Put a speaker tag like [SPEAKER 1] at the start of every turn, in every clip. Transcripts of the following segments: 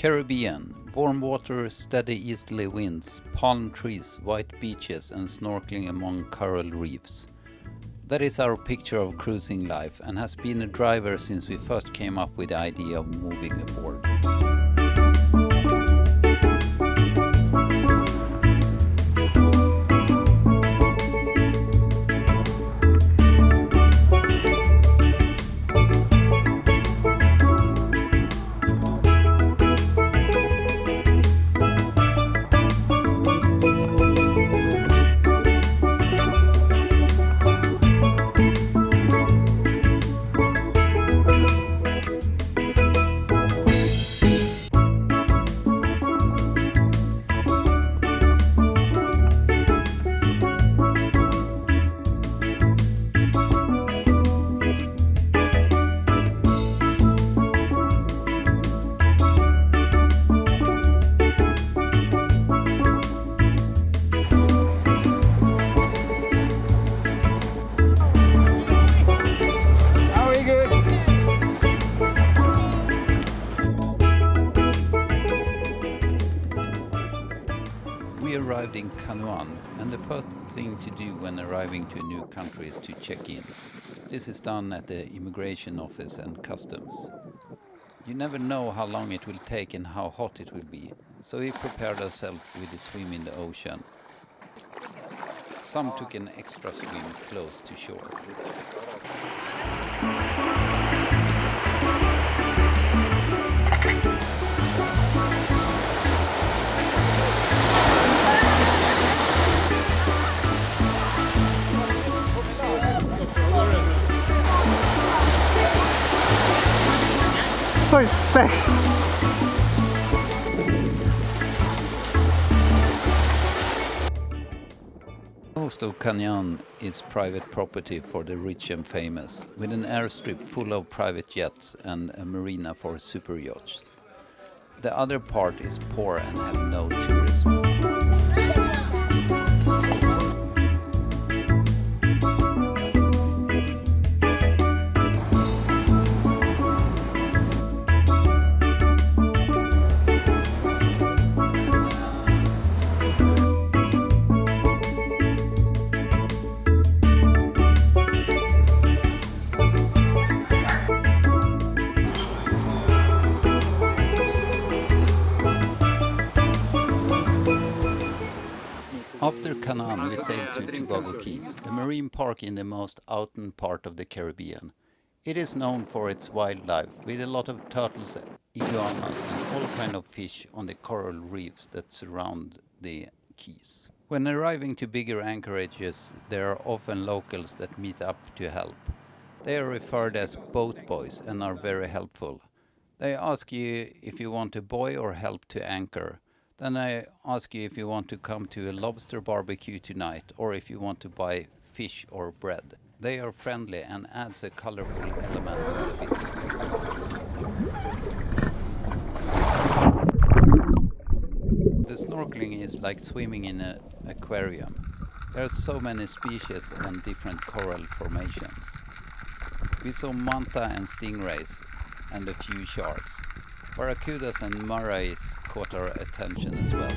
[SPEAKER 1] Caribbean. Warm water, steady easterly winds, palm trees, white beaches and snorkeling among coral reefs. That is our picture of cruising life and has been a driver since we first came up with the idea of moving aboard. Arrived in Canouan and the first thing to do when arriving to a new country is to check in. This is done at the immigration office and customs. You never know how long it will take and how hot it will be, so we prepared ourselves with a swim in the ocean. Some took an extra swim close to shore.
[SPEAKER 2] Nej.
[SPEAKER 1] Most of Canouan is private property for the rich and famous, with an airstrip full of private jets and a marina for super yachts. The other part is poor and have no tourism. After Canouan, we sailed to Tobago Cays, a marine park in the most outern part of the Caribbean. It is known for its wildlife, with a lot of turtles, iguanas and all kind of fish on the coral reefs that surround the keys. When arriving to bigger anchorages, there are often locals that meet up to help. They are referred as boat boys and are very helpful. They ask you if you want a buoy or help to anchor. Then I ask you if you want to come to a lobster barbecue tonight or if you want to buy fish or bread. They are friendly and adds a colorful element to the visit. The snorkeling is like swimming in an aquarium. There are so many species and different coral formations. We saw manta and stingrays and a few sharks. Barracudas and morays caught our attention as well.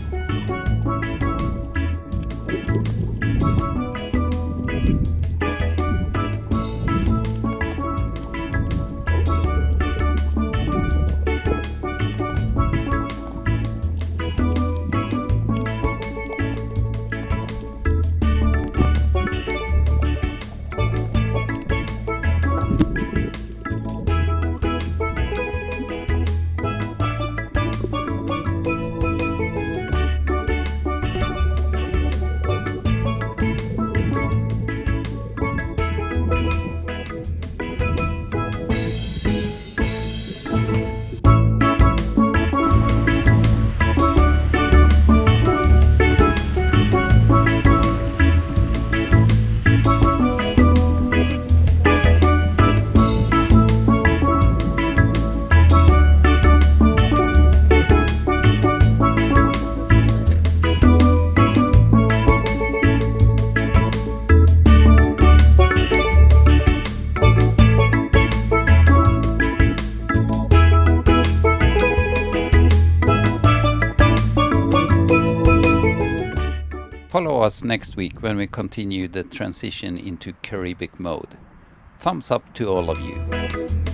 [SPEAKER 1] Follow us next week when we continue the transition into Caribic mode. Thumbs up to all of you.